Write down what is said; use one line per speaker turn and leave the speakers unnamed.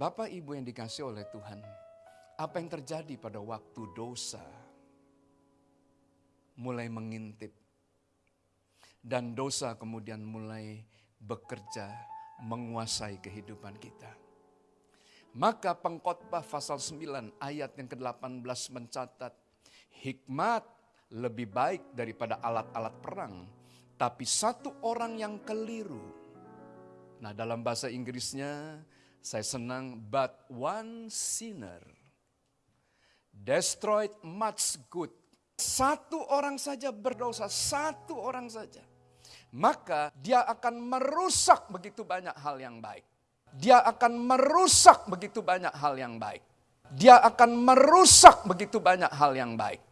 Bapak Ibu yang dikasih oleh Tuhan, apa yang terjadi pada waktu dosa mulai mengintip dan dosa kemudian mulai bekerja menguasai kehidupan kita. Maka pengkhotbah pasal 9 ayat yang ke-18 mencatat hikmat lebih baik daripada alat-alat perang, tapi satu orang yang keliru. Nah, dalam bahasa Inggrisnya saya senang but one sinner destroyed much good. Satu orang saja berdosa, satu orang saja. Maka dia akan merusak begitu banyak hal yang baik. Dia akan merusak begitu banyak hal yang baik. Dia akan merusak begitu banyak hal yang baik.